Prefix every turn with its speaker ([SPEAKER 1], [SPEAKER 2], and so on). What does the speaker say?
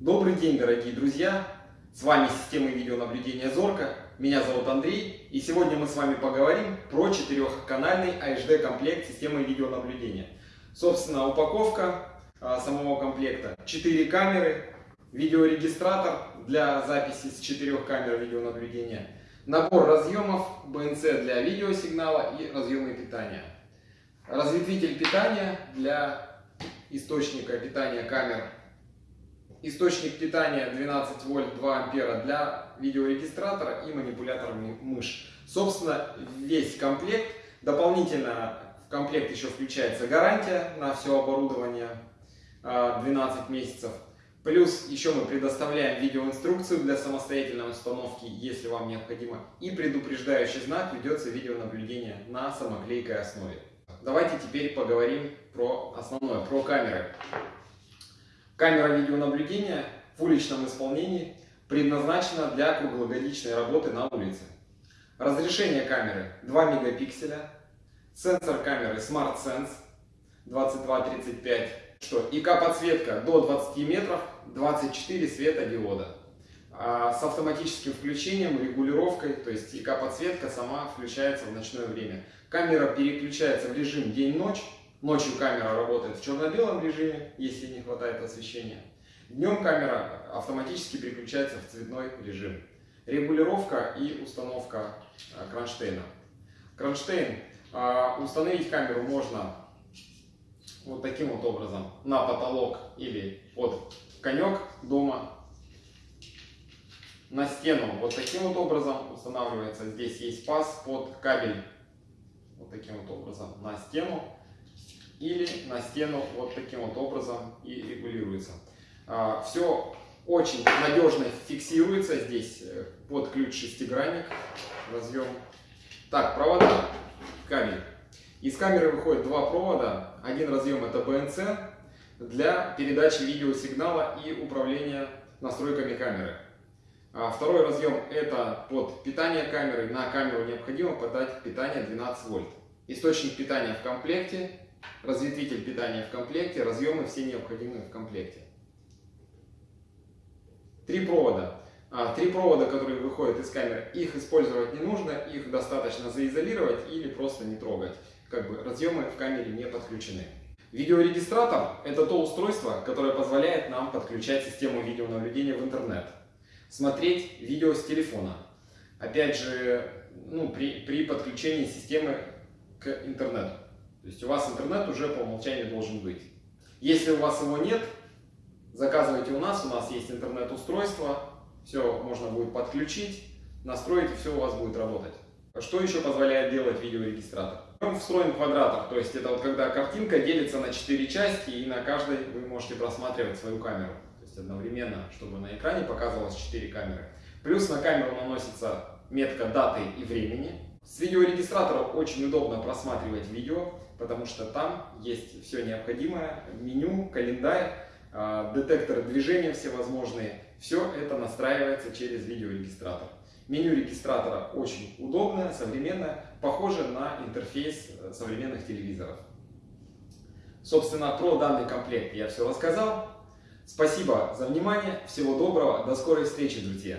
[SPEAKER 1] Добрый день, дорогие друзья! С вами система видеонаблюдения Зорка. Меня зовут Андрей, и сегодня мы с вами поговорим про четырехканальный HD комплект системы видеонаблюдения. Собственно, упаковка а, самого комплекта. Четыре камеры, видеорегистратор для записи с четырех камер видеонаблюдения, набор разъемов, BNC для видеосигнала и разъемы питания. Разветвитель питания для источника питания камер источник питания 12 вольт 2 ампера для видеорегистратора и манипулятора мышь. Собственно, весь комплект. Дополнительно в комплект еще включается гарантия на все оборудование 12 а, месяцев. Плюс еще мы предоставляем видеоинструкцию для самостоятельной установки, если вам необходимо. И предупреждающий знак ведется видеонаблюдение на самоклейкой основе. Давайте теперь поговорим про основное, про камеры. Камера видеонаблюдения в уличном исполнении предназначена для круглогодичной работы на улице. Разрешение камеры 2 мегапикселя, сенсор камеры Smart Sense 2235, что ИК-подсветка до 20 метров, 24 светодиода. А с автоматическим включением, регулировкой, то есть ИК-подсветка сама включается в ночное время. Камера переключается в режим день-ночь, Ночью камера работает в черно-белом режиме, если не хватает освещения. Днем камера автоматически переключается в цветной режим. Регулировка и установка а, кронштейна. Кронштейн. А, установить камеру можно вот таким вот образом на потолок или под конек дома. На стену вот таким вот образом устанавливается. Здесь есть паз под кабель. Вот таким вот образом на стену или на стену вот таким вот образом и регулируется. А, Все очень надежно фиксируется здесь э, под ключ шестигранник. Разъем. Так, провода, кабель. Из камеры выходит два провода. Один разъем это BNC для передачи видеосигнала и управления настройками камеры. А второй разъем это под питание камеры. На камеру необходимо подать питание 12 вольт. Источник питания в комплекте разветвитель питания в комплекте, разъемы все необходимые в комплекте. Три провода. А, три провода, которые выходят из камеры, их использовать не нужно, их достаточно заизолировать или просто не трогать. Как бы разъемы в камере не подключены. Видеорегистратор – это то устройство, которое позволяет нам подключать систему видеонаблюдения в интернет. Смотреть видео с телефона. Опять же, ну, при, при подключении системы к интернету. То есть у вас интернет уже по умолчанию должен быть. Если у вас его нет, заказывайте у нас, у нас есть интернет-устройство, все можно будет подключить, настроить и все у вас будет работать. Что еще позволяет делать видеорегистратор? Он встроен квадратор, то есть это вот когда картинка делится на 4 части и на каждой вы можете просматривать свою камеру. То есть одновременно, чтобы на экране показывалось 4 камеры. Плюс на камеру наносится метка даты и времени. С видеорегистратора очень удобно просматривать видео потому что там есть все необходимое, меню, календарь, а, детекторы движения всевозможные. Все это настраивается через видеорегистратор. Меню регистратора очень удобное, современное, похоже на интерфейс э, современных телевизоров. Собственно, про данный комплект я все рассказал. Спасибо за внимание, всего доброго, до скорой встречи, друзья!